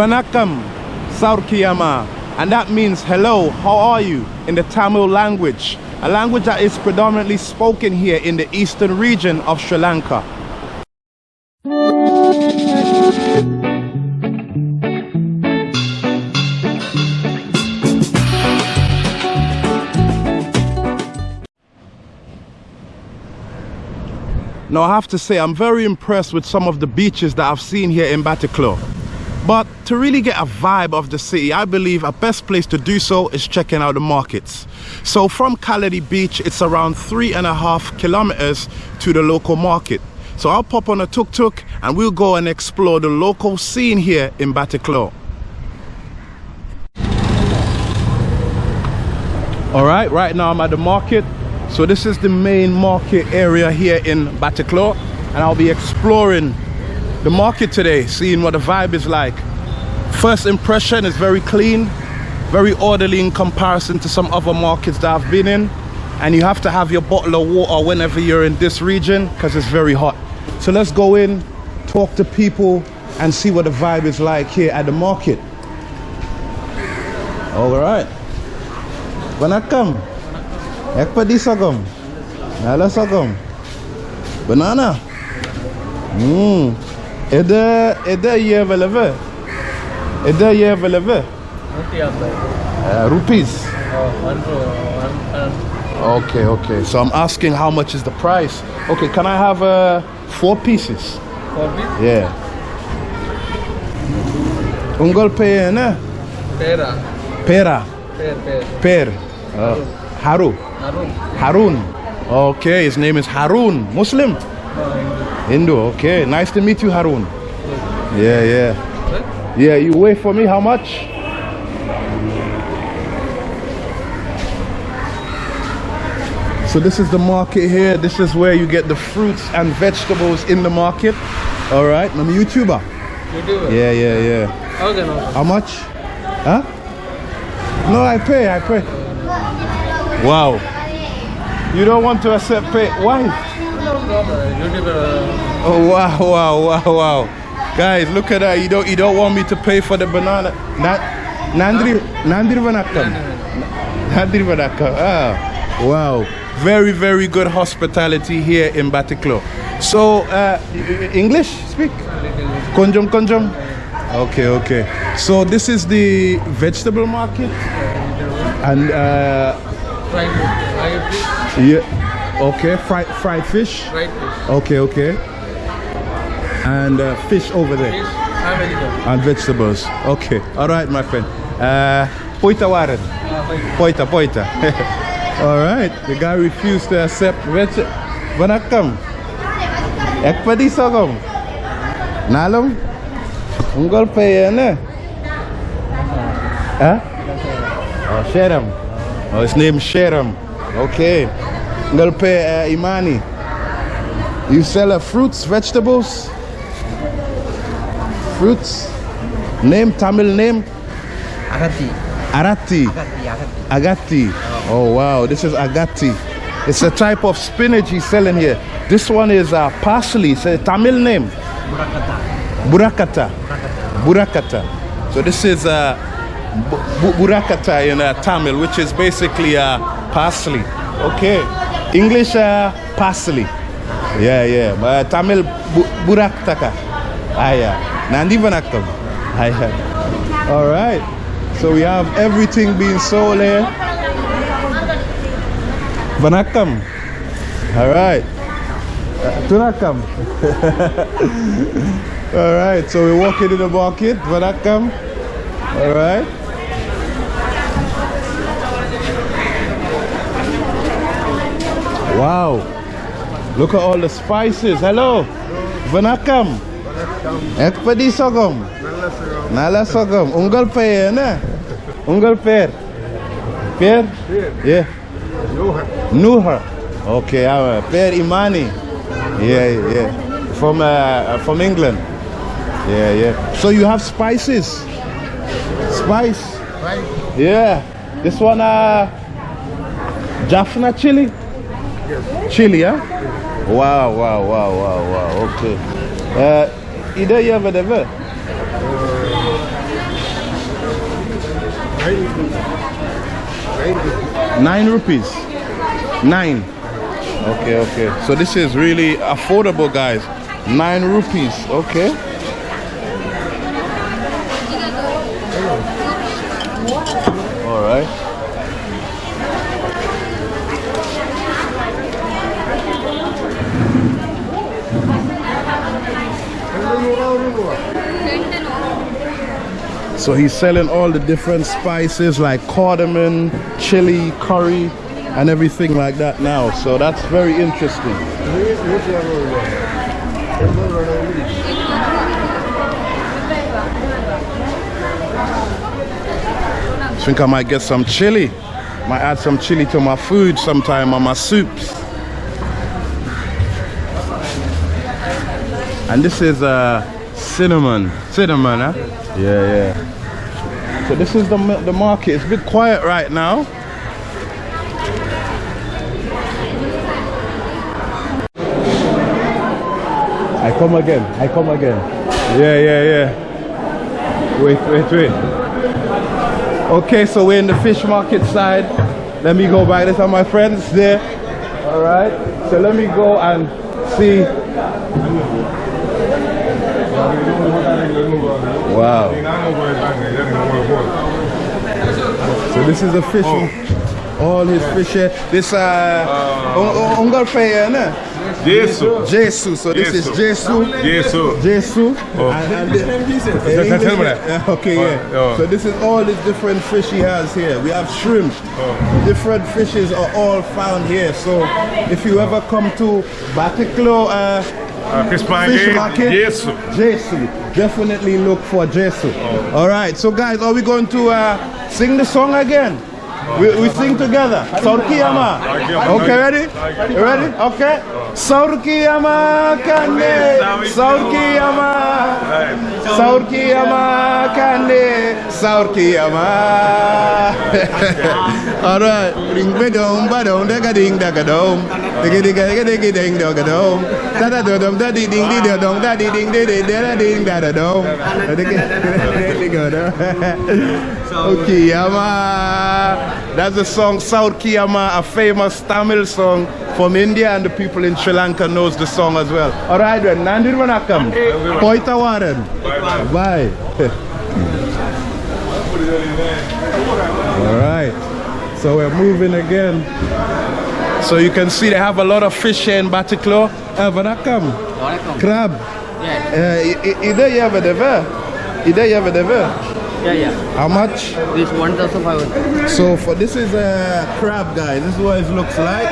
Vanakam Saurkiyama. And that means hello, how are you in the Tamil language, a language that is predominantly spoken here in the eastern region of Sri Lanka. Now I have to say I'm very impressed with some of the beaches that I've seen here in Batticaloa. But to really get a vibe of the city, I believe a best place to do so is checking out the markets. So from Kaladi Beach, it's around three and a half kilometers to the local market. So I'll pop on a tuk-tuk and we'll go and explore the local scene here in Batticaloa. All right, right now I'm at the market so this is the main market area here in Batticaloa and I'll be exploring the market today, seeing what the vibe is like. First impression is very clean, very orderly in comparison to some other markets that I've been in. And you have to have your bottle of water whenever you're in this region because it's very hot. So let's go in, talk to people and see what the vibe is like here at the market. All right. When I come, Ekpadi sorghum. Banana. Hmm. Ede ede ye veleve. Ede ye veleve. Uh, rupees. Okay, okay. So I'm asking how much is the price. Okay, can I have uh, four pieces? Four pieces? Yeah. Ungol pe ne? Pera. Pera. Per, per. Per. Uh, Haru. Harun. Harun. Okay, his name is Harun. Muslim? Hindu. Okay, nice to meet you, Harun. Yeah, yeah. Yeah, you wait for me. How much? So this is the market here. This is where you get the fruits and vegetables in the market. All right, I'm a YouTuber. YouTuber? Yeah, yeah, yeah. Okay, no. How much? Huh? No, I pay, I pay. Wow. You don't want to accept pay. Why? YouTuber. Oh wow, wow, wow, wow. Guys, look at that. You don't you don't want me to pay for the banana. Na, Nandri Nandri Vanakam. Nandri Vanakam. Ah. Wow. Very, very good hospitality here in Batticaloa. So uh, English speak? Konjum konjum? Okay, okay. So this is the vegetable market and uh, fried fried fish. yeah okay fried fried fish. Fried fish. okay okay. And uh, fish over there. Fish and vegetable. and vegetables. Okay all right my friend. Uh poita waren Uh, fried. poita poita. All right the guy refused to accept veg vanakkam ekpadi sogom nalum ungol payene huh? Oh sheram oh his name sheram okay pay uh, imani you sell uh, fruits vegetables fruits name tamil name Agati. arati Agati, agati. Agati. Oh wow, this is agati. It's a type of spinach he's selling here. This one is uh, parsley. It's a Tamil name. Murakata. Burakata. Burakata. So this is uh, bu- bu- Burakata in uh, Tamil, which is basically uh, parsley. Okay. English uh, parsley. Yeah, yeah. But Tamil bu- Buraktaka. Ah, yeah. Nandi Vanakam. Ah. All right. So we have everything being sold here. Vanakam. All right. Uh, Tunakam. All right. So we're walking in the market. Vanakam. All right. Wow. Look at all the spices. Hello. Vanakam. Ekpadi sogom. Nala sogom. Unggal pear, na? Unggal pear. Pear? Yeah. Nuha. Okay, uh, pear imani. Yeah, yeah. From uh, from England. Yeah, yeah. So you have spices. Spice. Right. Yeah. This one uh Jaffna chili? Chili, huh? Wow, wow, wow, wow, wow. Okay. Uh either you ever ever? Nine rupees. Nine. Okay, okay. So this is really affordable, guys. Nine rupees. Okay. All right. So he's selling all the different spices like cardamom, chili, curry, and everything like that now. So that's very interesting. I think I might get some chili. Might add some chili to my food sometime on my soups. And this is uh, cinnamon. Cinnamon, huh? Yeah, yeah. So this is the, the market. It's a bit quiet right now. I come again. I come again. Yeah, yeah, yeah. Wait, wait, wait. Okay, so we're in the fish market side. Let me go back. There's are my friends there. All right. So let me go and see. Wow. So this is a fish. All his fish here. This uh, uh Ungar Pay, Jesu. Jesu. So this is Jesu. Jesu. Jesu. Oh. And, and Okay, Oh, yeah. oh. So this is all the different fish he has here. We have shrimp. Oh. Different fishes are all found here. So if you ever come to Batiklo uh, Uh, fish fish market. market, Jesu. Jesu, definitely look for Jesu. All right. So guys, are we going to uh, sing the song again? We, we sing together. Saurkiyama. Okay, ready? You ready? Okay. Saurkiyama kane. Saurkiyama. Saurkiyama kane. Saurkiyama. All right. Ding ba dong ba dong da ga ding da ga dong. Digga digga digga digga ding da ga dong. Da da dong da di ding di da dong da di ding di di da da ding da da dong. Digga. Kiyama. That's the song Saurkiyama, a famous Tamil song from India, and the people in Sri Lanka knows the song as well. All right, then. Nandir Vanakam. Poita Warren. Bye. All right. So we're moving again. So you can see they have a lot of fish here in Batiklo. Uh, Vanakam. Crab. Yeah, Uh, i- i- Ida yava deva. Ida yava deva. yeah, yeah. How much? This 1,500. So for this is a crab, guys. This is what it looks like.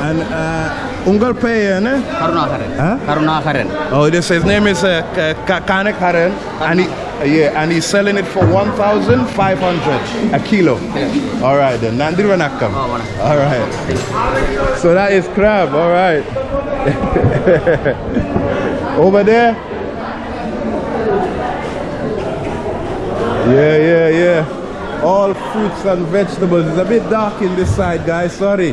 And uh, Ungar Pay, ne? Karunakaran. Huh? Karunakaran. Oh, this his name is uh, Ka- Ka- Kanek Haren, and he, yeah, and he's selling it for one thousand five hundred a kilo. All right, then. Nandir Vanakam. Oh. All right. So that is crab. All right. Over there. Yeah, yeah, yeah. All fruits and vegetables. It's a bit dark in this side, guys. Sorry.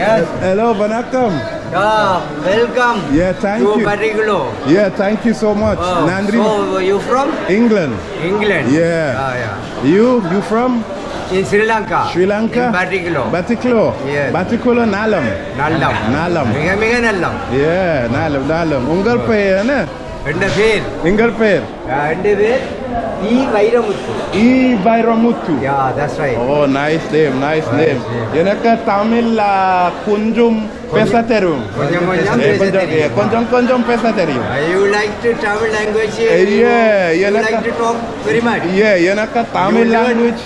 Yes. Hello, Vanakkam. Yeah, welcome. Yeah, thank to you. Bariglo. Yeah, thank you so much. Oh, Nandri. So, uh, you from? England. England. Yeah. Ah, yeah. You, you from? In Sri Lanka. Sri Lanka. In Batiklo. Batiklo. Yeah. Batiklo Nalam. Nalam. Nalam. Mega, mega Nalam. Yeah, Nalam, Nalam. Ungal eh? ആണ് എന്റെ പേര് നിങ്ങൾ പേര് എന്റെ പേര് இ Vairamuthu E Bairamuthu. Yeah that's right Oh, nice name, nice name. name. Yanaka Tamil uh, Kunjum Pesaterum. கொஞ்சம் கொஞ்சம் Eh, பேச Konjam, yeah, தெரியும் Konjam Konjam Pesaterum. You like to Tamil language yeah, you yeah, like like- to talk very much Yeah, Yanaka Tamil You learn-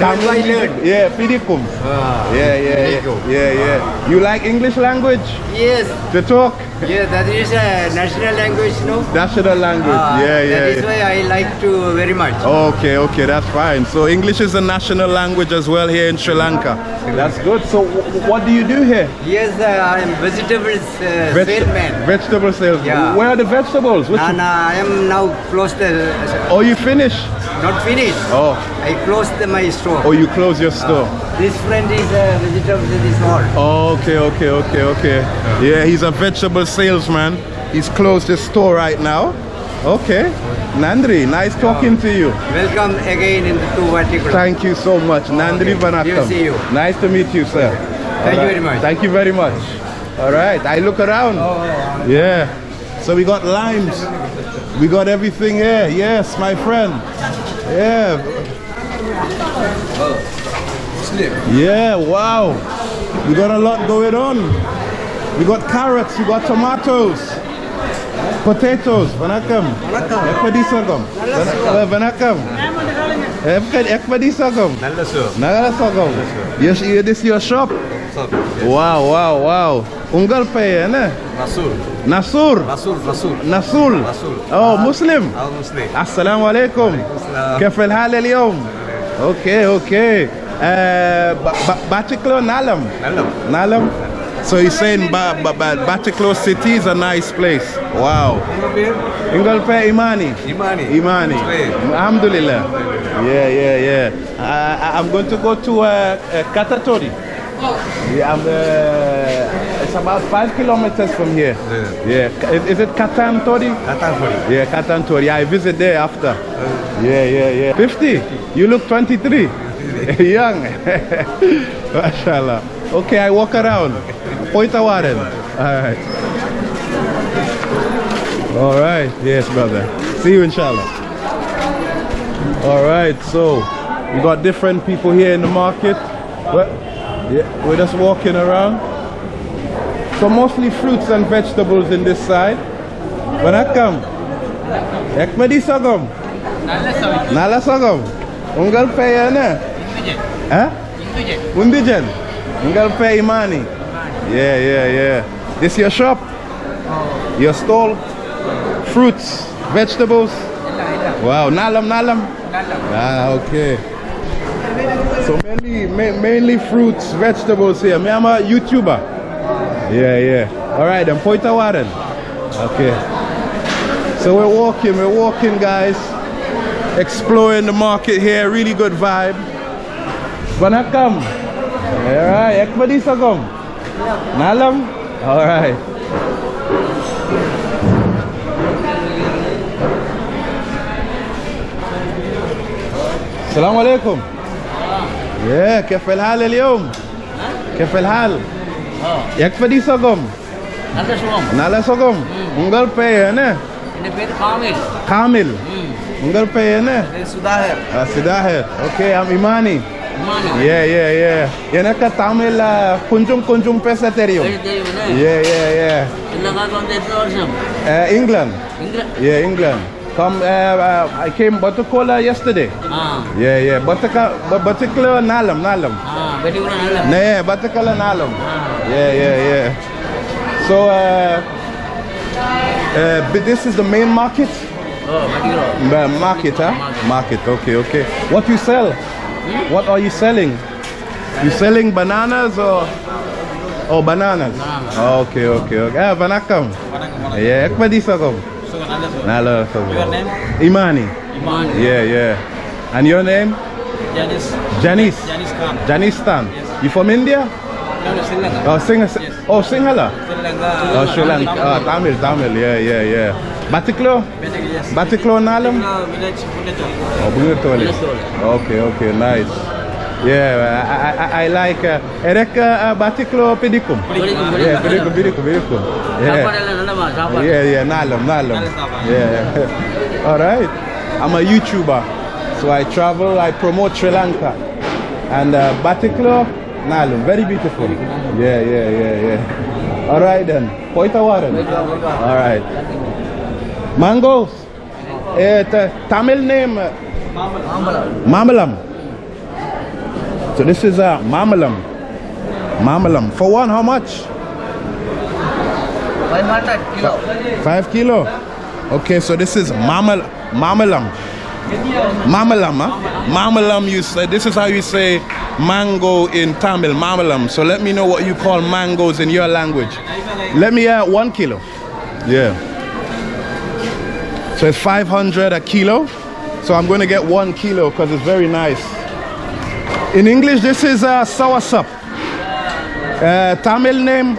language. Yeah, Pidikum. Yeah, yeah, yeah, good. yeah, yeah. You like English language Yes, to talk? yeah, that is a national language, no? National language. Ah, yeah, That yeah. is yeah. why I like to very much. Okay, okay, that's fine. So English is a national language as well here in Sri Lanka. That's good. So what do you do here? Yes, uh, I am vegetables uh, Veg- salesman. Vegetable sales. Yeah. Where are the vegetables? Which And uh, I am now closed the, oh, you finished? Not finished. Oh, I closed my store. oh, you close your store. This friend is uh, vegetables in this hall. Oh, okay, okay, okay, okay. Yeah, he's a vegetable salesman. He's closed his store right now. Okay. Nandri, nice talking to you. Welcome again in the two vertical. Thank you so much. Nandri Vanakam. We'll see you. Nice to meet you, sir. Thank you very much. Thank you very much. All right. I look around. Yeah. So we got limes. We got everything here. Yes, my friend. Yeah. Yeah, wow. We got a lot going on. We got carrots, we got tomatoes, potatoes. Vanakam. Ekpadisagam. Eh, vanakam. Ekpadisagam. Nagasagam. Yes, yeah, this your shop? Wow, wow, wow. Unggal pay, ne? Rasul. Nasur. Rasul, Rasul. Nasul. Rasul. Oh, Muslim. Al Muslim. السلام عليكم السلام. كيف الحال اليوم اوكي اوكي uh, Batiklo Nalam Nalam. Nalam so he's saying ba ba ba Batiklo city is a nice place wow Ingolpe Imani Imani. Imani Straight. Alhamdulillah yeah yeah yeah uh, I'm going to go to uh, uh, Katatori yeah, I'm, uh, it's about five kilometers from here. Yeah. Is, is it Katan Tori? Katan Tori. Yeah, Katan Tori. I visit there after. Yeah, yeah, yeah. 50? You look 23. Young. Mashallah. Okay, I walk around. Point a warren. All right. All right. Yes, brother. See you, inshallah. All right. So, we got different people here in the market. Well, yeah, we're just walking around. So mostly fruits and vegetables in this side. When I come, Ekmedi sagam. Nala sagam. Ungal pay na. Huh? Undijan. Ungal pay imani. Yeah, yeah, yeah. This your shop? Your stall? Fruits, vegetables? Wow, nalam, nalam. Ah, okay. So mainly, ma mainly fruits, vegetables here. Me, I'm a YouTuber. Yeah, yeah. All right, then Poita Warren. Okay. So we're walking, we're walking, guys. Exploring the market here. Really good vibe. Banakam. All right. Ekmadisa gom. Nalam. All right. Assalamu alaikum. يا كيف الحال اليوم كيف الحال يكفى دي سقم நல்ல சுகம் نالا سقم உங்கள் பெயர் என்ன என் பேர் காமில் காமில் உங்கள் பெயர் என்ன Sudahir. Ah, சிதாஹர் okay I'm Imani இமானி yeah yeah yeah எனக்கு தமிழ் ah, கொஞ்சம் கொஞ்சம் பேச தெரியும் தெரியுமே yeah yeah yeah இந்த காலத்துல Come, uh, uh, I came Batacola yesterday. Ah. Yeah, yeah. Bataka, particular, Nalam, Nalam. Ah, Batakala Nalam. Yeah, Batakala Nalam. Ah. Yeah, yeah, yeah. So, uh, uh, but this is the main market? Oh, uh, market, huh? Market, okay, okay. What you sell? Hmm? What are you selling? You selling bananas or? Oh, bananas. Bananas. Okay, okay, okay. Ah, vanakkam. Yeah, ek pa di kom. Sugan, I love Sugan. I. Your name? Imani. Imani. Yeah, yeah. And your name? Janice. Janice. Janice Khan. Janice Tan. Yes. You from India? No, no, Sri Lanka. Oh, Sing yes. oh Sinhala? Sri Lanka. Oh, Sri Lanka. Tamil. Oh, Tamil, Tamil. Yeah, yeah, yeah. Batiklo? Batiklo, yes. Batiklo Nalam? Batiklo village, Bungatoli. Oh, Bungatoli. Okay, okay, nice. Yeah, I, I, I like uh, erek uh, uh batiklo pedicum. Pedicum, yeah, pedicum, pedicum, pedicum. Yeah, yeah, yeah, nalam, nalam. Yeah. All right. I'm a YouTuber, so I travel, I promote Sri Lanka, and uh, batiklo nalam, very beautiful. Yeah, yeah, yeah, yeah. All right then. Poita water. All right. Mangoes. Uh, Tamil name. Uh, Mamalam. Mamalam. So this is a mamalam. Mamalam. For one, how much? 500 kilo. 5 kilo? Okay, so this is mamal mamalam. Mamalam, huh? Mamalam, you say, this is how you say mango in Tamil, mamalam. So let me know what you call mangoes in your language. Let me add one kilo. Yeah. So it's 500 a kilo. So I'm going to get one kilo because it's very nice. In English, this is uh, soursop. Uh, Tamil name?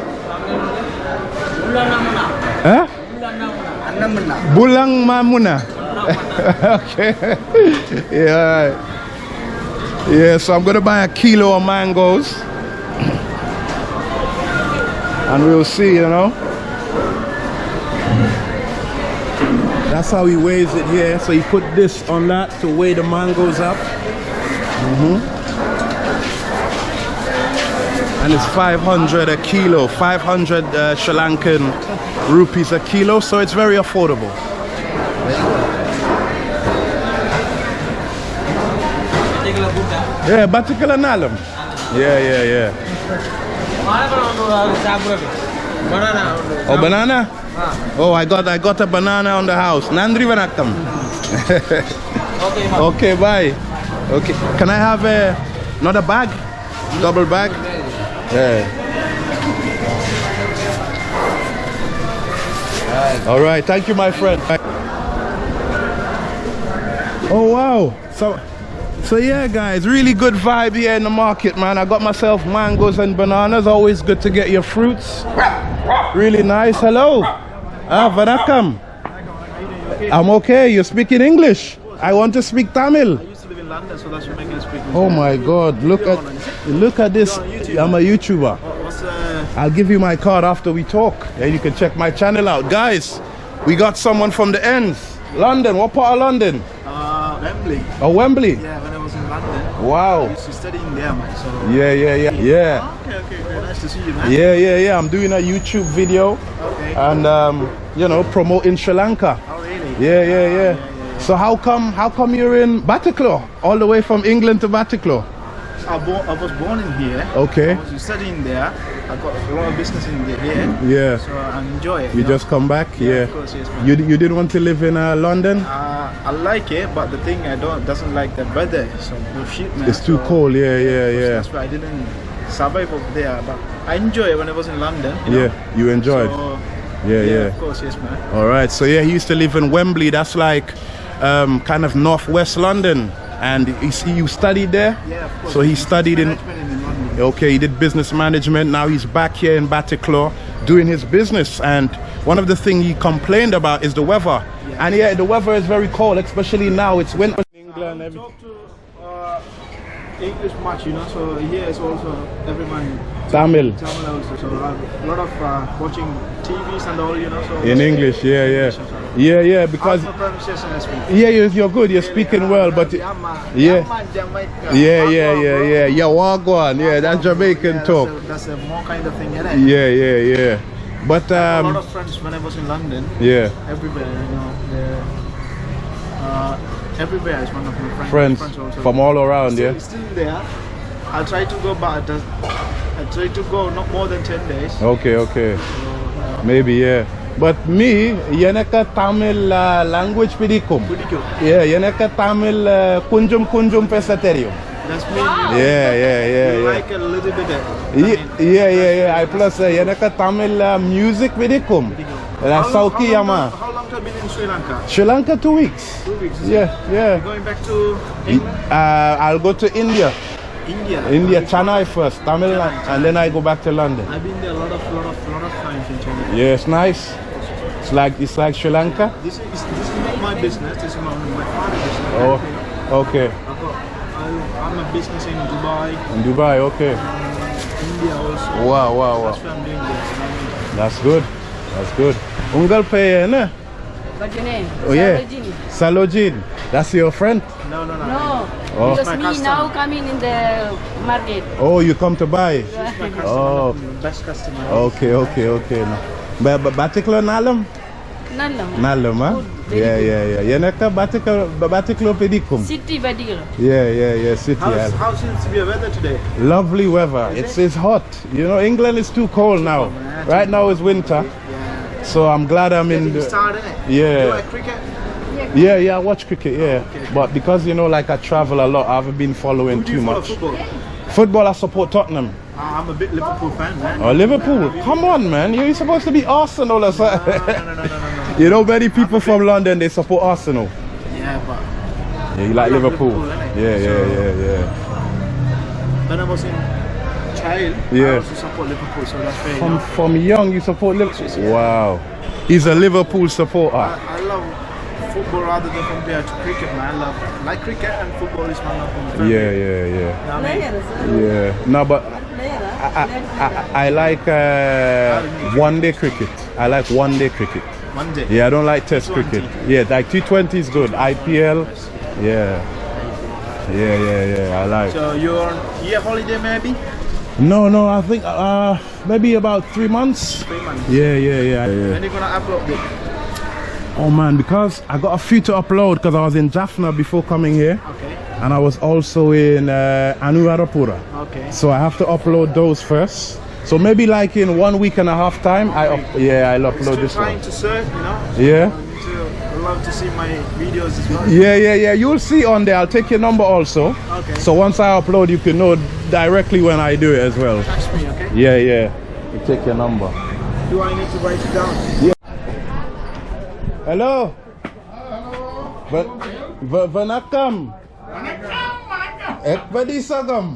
Huh? Bulang Mamuna. okay. yeah. Yeah, so I'm going to buy a kilo of mangoes. And we'll see, you know. That's how he weighs it here. So he put this on that to weigh the mangoes up. Mm -hmm and it's 500 a kilo 500 uh, Sri Lankan rupees a kilo so it's very affordable. Yeah batikala nalam. Yeah yeah yeah. Oh banana? Oh I got I got a banana on the house. Nandri vanakkam. Okay bye. Okay can I have a, another bag? Double bag? Yeah. All right, thank you, my friend. Oh wow! So, so yeah, guys, really good vibe here in the market, man. I got myself mangoes and bananas. Always good to get your fruits. Really nice. Hello. Ah, Vanakam. I'm okay. You're speaking English. I want to speak Tamil. I used to live in London, so that's what making us speak. Oh my God! Look at look at this. I'm a YouTuber. What's uh, I'll give you my card after we talk, and you can check my channel out, guys. We got someone from the ends. London. What part of London? uh, Wembley? Oh, Wembley. Yeah, when I was in London, Wow. I used to study in there, man. So Yeah, yeah, yeah, yeah. okay, okay, okay. Nice to see you, man. Yeah, yeah, yeah. I'm doing a YouTube video Okay. and um, you know promoting Sri Lanka. oh, really? Yeah, yeah, yeah. So how come how come you're in Batticaloa all the way from England to Batticaloa? I, I was born in here. Okay. I was studying there. I got a lot of business in here. Yeah. So I enjoy it. You know. just come back, Yeah, yeah. of course, yes, man. You you didn't want to live in uh, London? Uh, I like it, but the thing I don't doesn't like the weather. So the shit, man. It's too So- cold. Yeah, yeah, yeah. That's why I didn't survive over there. But I enjoy it when I was in London. You Yeah, know? you enjoyed. So, Yeah, yeah, yeah. Of course, yes, man. All right. So yeah, he used to live in Wembley. That's like um, kind of northwest London. And he, you studied there? Yeah, of course. So he studied in. In London. Okay, he did business management. Now he's back here in Batticaloa doing his business. And one of the things he complained about is the weather. Yeah. And yeah, the weather is very cold, especially now. It's winter in England. Every- talk to uh, English much, you know. So here is also everyone Tamil. Tamil also. So a lot of uh, watching TVs and all, you know. So In English, yeah, yeah. Yeah, yeah, because yeah, you're, you're good. You're speaking well, but yeah, Yeah. Yeah, yeah, yeah, yeah. Wagwan. Yeah, that's Jamaican talk. That's a, more kind of thing? Yeah, yeah, yeah. But a lot um, of friends when I was in London. yeah, Everywhere, you know. Uh, everywhere is one of my friends. friends also. from all around. still, Yeah. still there. I try to go, but I try to go not more than ten days. Okay, okay. Maybe yeah. But me, yanaka Tamil uh, language pidikum. Pretty good. Yeah, yanaka Tamil language vedikum. Yeah, yenaka Tamil kunjum kunjum pesaterio. That's me. Yeah, yeah, yeah, You yeah. like a little bit. I Ye- mean, Yeah, yeah, yeah. I plus uh, Tamil uh, music pidikum. Uh, how, long, yama. how long have you been in Sri Lanka? Sri Lanka two weeks. Two weeks. Yeah, it? yeah. Going back to England, Uh, I'll go to India. India. India, Chennai first, Tamil Nadu, and then I go back to London. I've been there a lot of, lot of, lot of times in China. Yeah, it's nice. It's like it's like Sri Lanka. This is this is not my business. This is my, my father's business. Oh, okay. I've got, I, I'm a business in Dubai, In Dubai, okay. India also. Wow, wow, wow. That's what I'm doing there. That's good. That's good. Ungal pe eh, na? What's your name? Oh yeah. Sarojini. Salojin. That's your friend? No, no, no. No, Oh. because My me customer. now coming in the market. Oh, you come to buy? My customer, Oh. best customer. Okay, okay, okay. Ba ba batiklo nalam? Nalam. Nalam, huh? Good, very Yeah, good. yeah, yeah. Yanaka batiklo batiklo pedikum. City Badir. Yeah, yeah, yeah. City. How's, yeah. how's it the weather today? Lovely weather. It's it's hot. You know, England is too cold now. Right now is winter. Yeah. So I'm glad I'm in the started, innit? Yeah. You like cricket? Yeah, yeah, I watch cricket, yeah. But because you know like I travel a lot, I haven't been following Who do you too follow much. football? Football I support Tottenham. Uh, I'm a bit Liverpool fan, man. Oh Liverpool. Come on man, you're supposed to be Arsenal or something. No, no, no, no, no, no. you know many people from London they support Arsenal. Yeah, but Yeah, you like Liverpool. Liverpool. Yeah, yeah, So- yeah, yeah. when I was in child, I Yeah. also support Liverpool, so that's very From from young you support Liverpool. Wow. He's a Liverpool supporter. I, I love football rather than compared to cricket, man. I love like cricket and football is my favorite. Yeah, yeah, yeah. You know I mean? Yeah. No, but I, I, I, I like uh, one day cricket. I like one day cricket. One day. Yeah, I don't like test T20. cricket. Yeah, like T20 is good. IPL, yeah. Yeah, yeah, yeah, I like. So you're on year holiday maybe? No, no, I think uh, maybe about three months. Three months. Yeah, yeah, yeah, yeah. When you gonna upload it? Oh man, because I got a few to upload because I was in Jaffna before coming here. Okay. And I was also in uh, Anuradhapura. Okay. So I have to upload those first. So maybe like in one week and a half time, I up, yeah, I'll upload this trying one. to search, you know? Yeah. To- love to see my videos as well. Yeah, yeah, yeah. You'll see on there. I'll take your number also. Okay. So once I upload, you can know directly when I do it as well. Text me, okay? Yeah, yeah. You take your number. Do I need to write it down? Hello. Hello வணக்கம் எப்படி சுகம்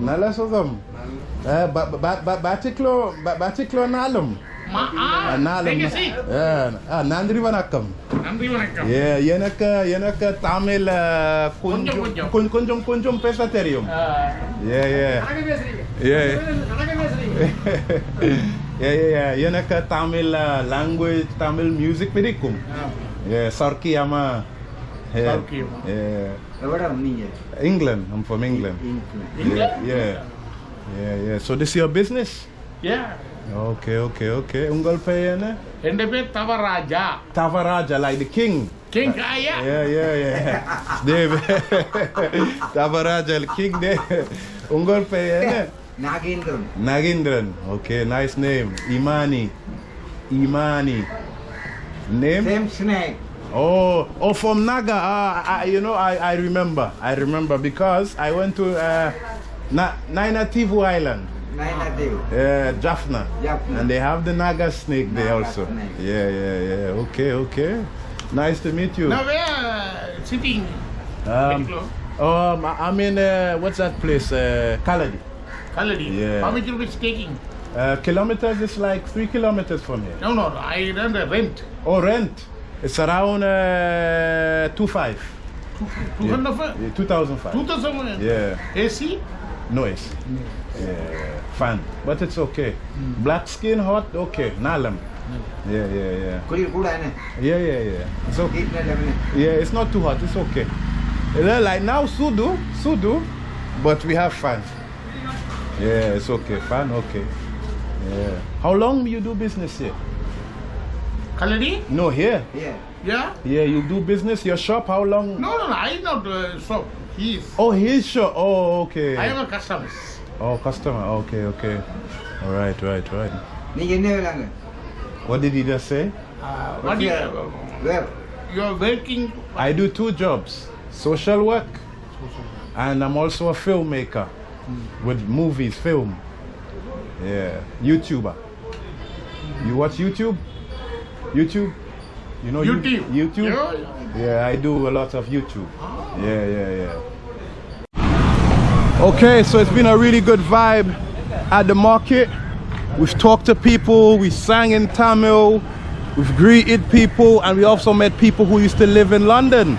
நல்ல சுகம் பேச்சிக்லோ பேச்சிக்லோ நாளும் நன்றி வணக்கம் எனக்கு எனக்கு தமிழ் கொஞ்சம் கொஞ்சம் கொஞ்சம் பேச தெரியும் ஏ ஏ ஏ yeah, yeah, yeah. எனக்கு தமிழ் language, தமிழ் music பிடிக்கும். Yeah, Sarki ama. Yeah. Sarki amma. Yeah. எவ்வளோ நீங்க England. I'm from England. Yeah, yeah. Yeah, yeah. So this your business? A Okay, okay, okay. Ungal payene? என் பேர் Thavaraja Tavaraja, like the king. King ஐயா Yeah, yeah, yeah. Dave. Tavaraja, the king there. Ungal payene? Nagendran Nagindran. Nagindran. Okay, nice name. Imani. Imani. Name? Same snake. Oh, oh, from Naga. Uh, I, you know, I, I remember. I remember because I went to uh, Na Nainativu Island. Nainativu. Yeah, Jaffna. Jaffna. And they have the Naga snake Naga there also. Snake. Yeah, yeah, yeah. Okay, okay. Nice to meet you. Now, where are sitting? Um, um, I'm in, uh, what's that place? Uh, Kaladi. Kaladi. Yeah. How many rupees taking? Uh, kilometers is like three kilometers from here. No, no, I rent a rent. Oh, rent. It's around uh, two five. Two, two yeah. yeah, 2005. 2005. Yeah. AC? No AC. Yeah, Fan, But it's okay. Mm. Black skin, hot, okay. Nalam. Yeah, yeah, yeah. Yeah, yeah, yeah. It's okay. Yeah, it's not too hot. It's okay. Like now, Sudu, Sudu, but we have fun. Yeah, it's okay. Fine, okay. Yeah. How long you do business here? Kaladi? No, here. Yeah. Yeah? Yeah, you do business, your shop, how long? No, no, no, I not uh, shop. His. Oh, his shop. Oh, okay. I have a customer. Oh, customer. Okay, okay. All right, right, right. What did he just say? Uh, what you. You're working. I do two jobs social work, social work. and I'm also a filmmaker with movies, film. Yeah, YouTuber. You watch YouTube? YouTube? You know youtube YouTube? yeah. Yeah, I do a lot of YouTube. Yeah, yeah, yeah. Okay, so it's been a really good vibe at the market. We've talked to people, we sang in Tamil, we've greeted people, and we also met people who used to live in London.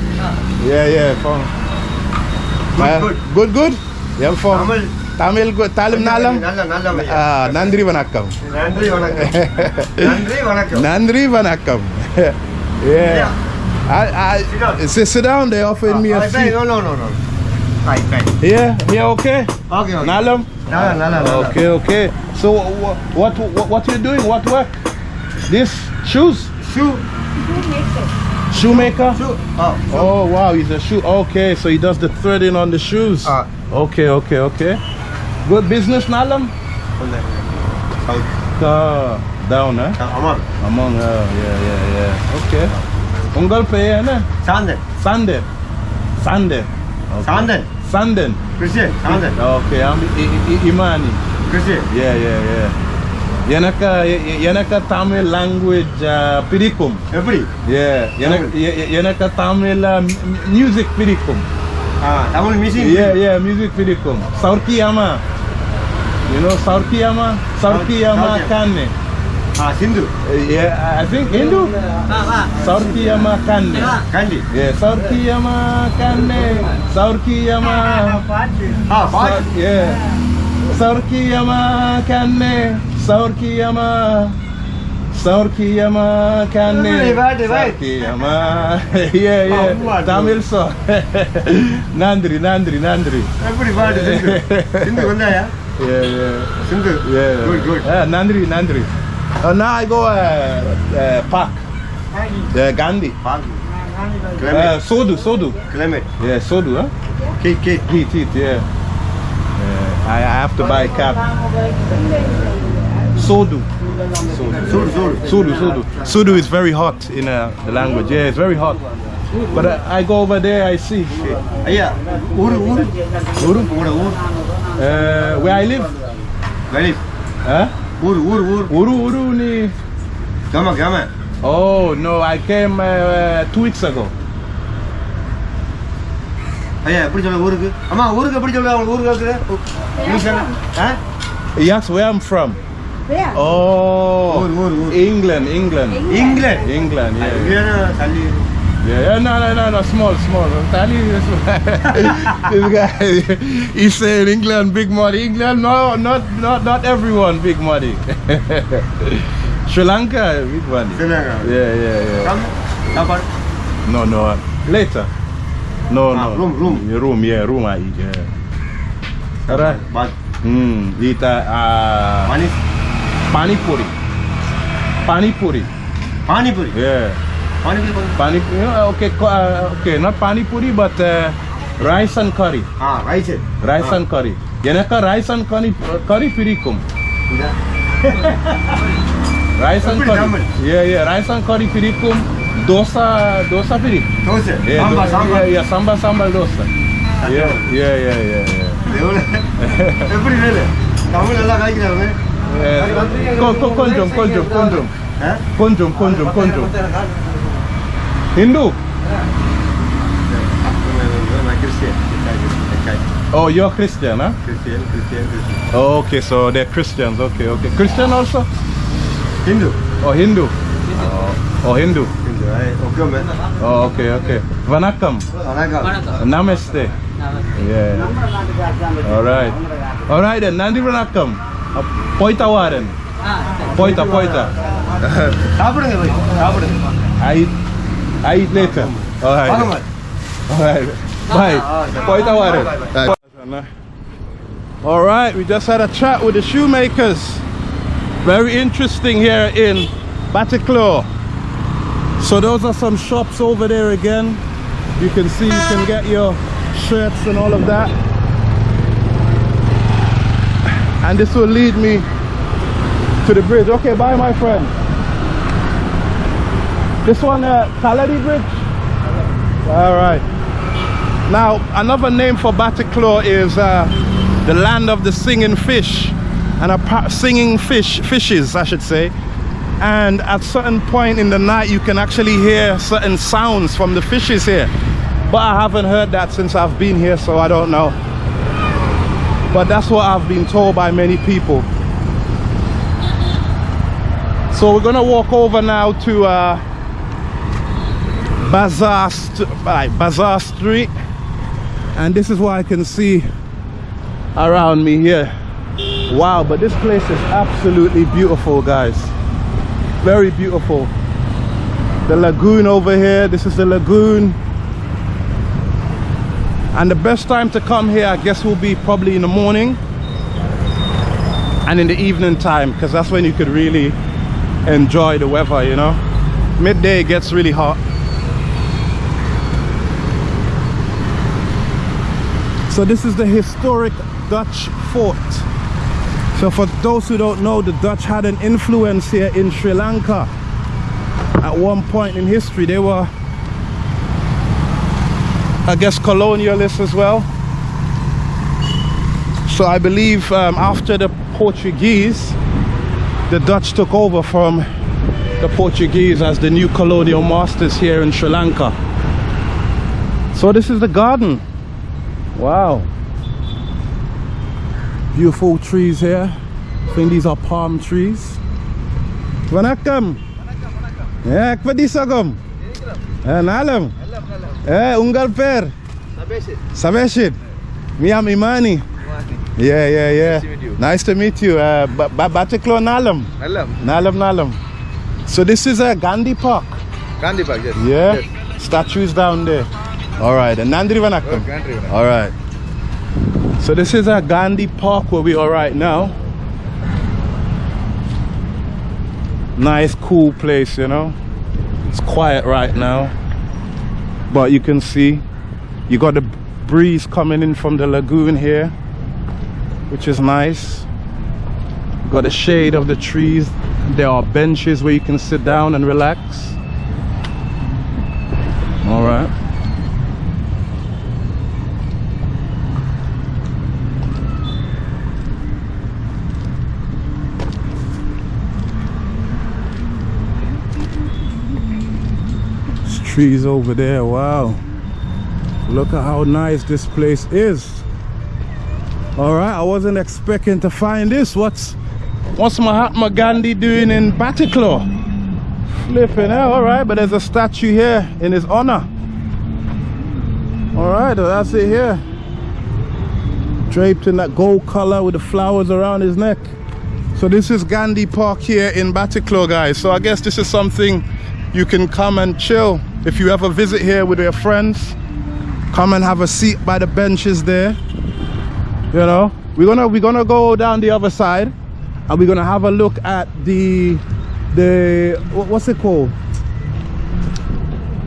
Yeah, yeah, faham. Good, good. Good, good? Yeah, faham. Tamil. Tamil, Talim Nalam? Nalam, Ah, Nandri Vanakkam. Nandri Vanakkam. Nandri Vanakkam. Yeah. I, I, sit, sit down, they offered me a ah, ah, seat. No, no, no, no. Yeah, yeah, okay. Okay, okay. Nalam? Nalam, Nalam. Okay, okay. So, what, what, what you doing? What work? This shoes? Shoe. Shoe maker. Shoemaker? Shoe ah Oh wow, he's a shoe. Okay, so he does the threading on the shoes. Ah. Okay, okay, okay. Good business, Nalam. Uh, Down, huh? Among. Among, oh, yeah, yeah, yeah. Okay. Ya na? Sandan. Sanden. Sanden. Okay. Sandan. Sanden. Christian. Sandan. Okay, I'm Imani. Christian. Yeah, yeah, yeah. எனக்கு எனக்கு Tamil language பிடிக்கும் எப்படி ஏ எனக்கு எனக்கு Tamil music பிடிக்கும் Tamil music ஏ ஏ music பிடிக்கும் சவுர்கியாமா யூனோ சவுர்கியாமா சவுர்கியாமா கான்னு Ah, Hindu. Yeah, I think Hindu. Saurkiyama Kanne. Kanne. Yeah, Saurkiyama Kanne. Saurkiyama. Ah, Fati. Yeah. Saurkiyama Kanne. सौर की अमा सौर की अमा कान्ने सौर की अमा Nandri, Nandri, Nandri. सौ नांद्री नांद्री Nandri every word Sindhu Uh, now I go uh, uh, park. Uh, Gandhi. Park. Uh, Sodu, Sodu. Clement. Yeah, Sodu, huh? Kit, Kit. Kit, Kit, yeah. Uh, I, I have to buy a cap. Sodu. Sodu. சூடு சூடு Sudu, Sudu. Sudu is very hot in uh, the language. Yeah, it's very hot. But uh, I go over there, I see. ஐயா ஊரு ஊரு Uru? உங்களோட ஊர் Uh, where I live? வெளி Huh? ஊர் ஊர் ஊர் Uru, Uru ni. கிராம கிராம Oh, no, I came uh, uh, two weeks ago. ஐயா எப்படி சொல்ல ஊருக்கு அம்மா ஊருக்கு எப்படி சொல்ல அவங்க ஊருக்கு இருக்குது English ah He asked where I'm from. Where? Oh. Ur, ur, ur. England, England. England? England, yeah. England, Sally. Yeah, no, no, no, no, small, small. Tali is this guy. He said England, big money. England, no, not, not, not everyone, big money. Sri Lanka, big money. Sri Lanka. Yeah, yeah, yeah. Number? No, no. Later. No, ah, no. Room, room. Room, yeah, room. I eat. Yeah. Alright. But. Hmm. Eat. Ah. Uh, Money. Panipuri panipuri Panipuri? Yeah. Panipuri? Panipuri. You know, okay, uh, okay, not panipuri, but uh, rice and curry. Ah, rice. Rice ah. and curry. Yanaka rice and curry, curry pirikum. Yeah. rice and curry. Yeah, yeah, rice and curry pirikum. Dosa, dosa pirik. Dosa. Yeah, samba, dosa. samba. Yeah, yeah, samba, samba dosa. Yeah, yeah, yeah, yeah. yeah. Every day. Tamil alla kaikiraanga. காய்க்கிறாங்க yeah. Ko- ko- Konjum, konjum, konjum. Ah Konjum, konjum, konjum. Hindu? நான் Christian Oh, you're Christian, huh? Christian Christian Christian Oh, okay, so they're Christians. Okay, okay. Christian also? Hindu Oh, Hindu? Oh, oh Hindu. Hindu okay ma'am Oh, okay, okay. Vanakkam. வணக்கம் Namaste. Yeah. All right. All right then. Nandi Vanakkam. Poita Warren. Poita, poita. Abre, güey. Abre. Aí. Aí, neta. Alright. Alright. Bye. Poita Warren. Alright, we just had a chat with the shoemakers. Very interesting here in Bataclaw. So those are some shops over there again. You can see you can get your shirts and all of that. And this will lead me to the bridge. Okay, bye my friend. This one, uh, Kaladi Bridge? All right. Now, another name for Batticaloa is uh, the land of the singing fish. And a singing fish, fishes, I should say. And at certain point in the night, you can actually hear certain sounds from the fishes here. But I haven't heard that since I've been here, so I don't know. But that's what I've been told by many people. So we're gonna walk over now to uh, Bazaar, St- right, Bazaar Street, and this is what I can see around me here. Wow, but this place is absolutely beautiful, guys. Very beautiful. The lagoon over here. This is the lagoon. And the best time to come here, I guess, will be probably in the morning and in the evening time, because that's when you could really enjoy the weather, you know. Midday gets really hot. So this is the historic Dutch fort. So for those who don't know, the Dutch had an influence here in Sri Lanka. At one point in history, they were, I guess, colonialists as well. So I believe um, after the Portuguese, the Dutch took over from the Portuguese as the new colonial masters here in Sri Lanka. So this is the garden. Wow. Beautiful trees here. I think these are palm trees. Vanakkam. Ya, kepadi sagam. Eh, nalam. Eh, unggal per. Sabeshit. Miam Imani. Yeah, yeah, yeah. Nice to meet you. Uh, ba ba Batiklo Nalam. Nalam. Nalam, Nalam. So this is a Gandhi Park. Gandhi Park, yes. Yeah. Statues down there. All right. And Nandri Vanakkam. Gandhi Park. All right. So this is a Gandhi Park where we are right now. Nice, cool place, you know. It's quiet right now, but you can see you got the breeze coming in from the lagoon here, which is nice. Got the shade of the trees. There are benches where you can sit down and relax. All right. Trees over there. Wow. Look at how nice this place is. All right, I wasn't expecting to find this. What's what's Mahatma Gandhi doing in Batticaloa? Flipping hell, all right, but there's a statue here in his honor. All right, that's it here. Draped in that gold color with the flowers around his neck. So this is Gandhi Park here in Batticaloa, guys. So I guess this is something you can come and chill. If you ever visit here with your friends, come and have a seat by the benches there. You know, we're gonna we're gonna go down the other side, and we're gonna have a look at the the what's it called?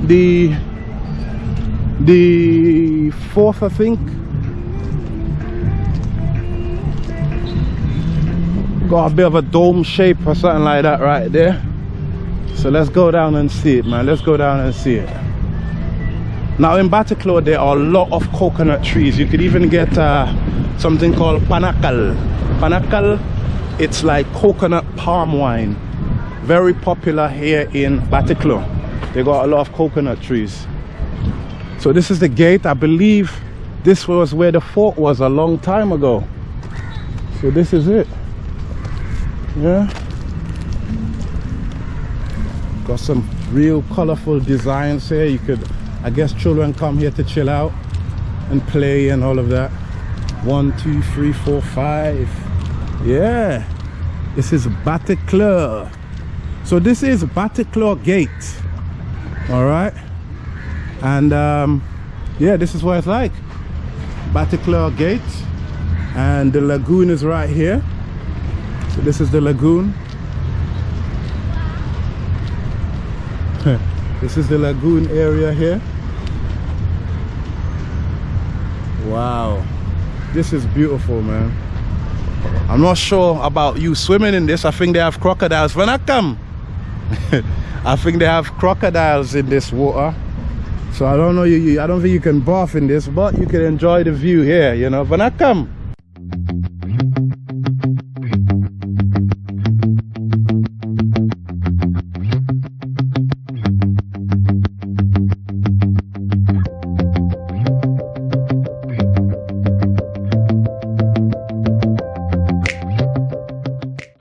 The the fourth, I think. Got a bit of a dome shape or something like that right there. So let's go down and see it, man. Let's go down and see it. Now in Batticaloa, there are a lot of coconut trees. You could even get uh, something called panakal. Panakal, it's like coconut palm wine. Very popular here in Batticaloa. They got a lot of coconut trees. So this is the gate. I believe this was where the fort was a long time ago. So this is it. Yeah. Got some real colorful designs here. You could, I guess children come here to chill out and play and all of that. One, two, three, four, five. Yeah. This is Batticaloa. So this is Batticaloa Gate. All right. And um, yeah, this is what it's like. Batticaloa Gate. And the lagoon is right here. So this is the lagoon. This is the lagoon area here. Wow. This is beautiful, man. I'm not sure about you swimming in this. I think they have crocodiles. When I come, I think they have crocodiles in this water. So I don't know you, I don't think you can bath in this, but you can enjoy the view here, you know. When I come.